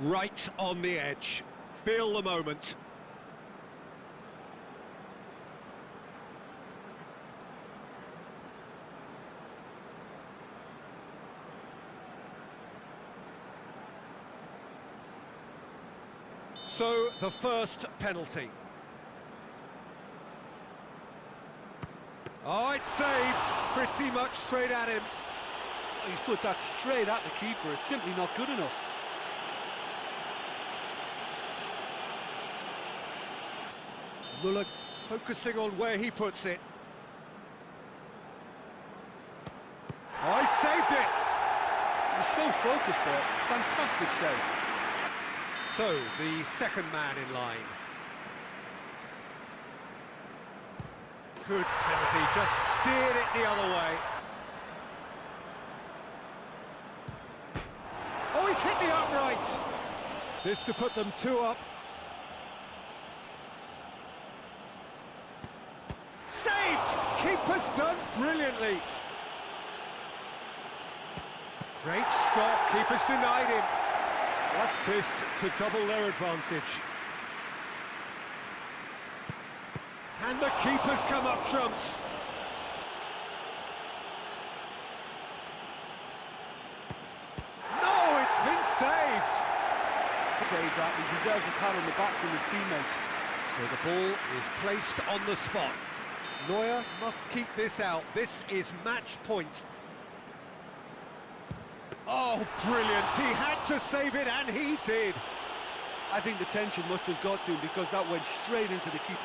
Right on the edge. Feel the moment. So, the first penalty. Oh, it's saved. Pretty much straight at him. He's put that straight at the keeper. It's simply not good enough. Muller focusing on where he puts it. Oh, he saved it! He's so focused there. Fantastic save. So, the second man in line. Good penalty, just steered it the other way. Oh, he's hit the upright! This to put them two up. Saved! Keeper's done brilliantly. Great stop, keeper's denied him. What this to double their advantage. And the keeper's come up trumps. No, it's been saved. Saved that. He deserves a pat on the back from his teammates. So the ball is placed on the spot. Neuer must keep this out. This is match point. Oh, brilliant. He had to save it, and he did. I think the tension must have got to him because that went straight into the keeper.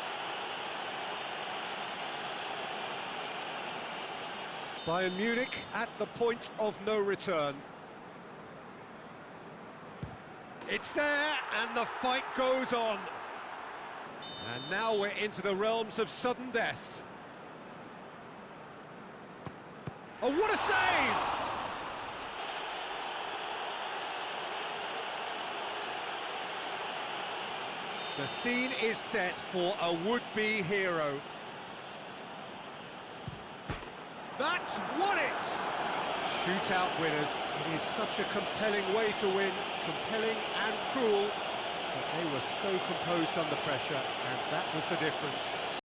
Bayern Munich at the point of no return. It's there, and the fight goes on. And now we're into the realms of sudden death. Oh, what a save! The scene is set for a would-be hero. That's won it! Shootout winners. It is such a compelling way to win, compelling and cruel, but they were so composed under pressure, and that was the difference.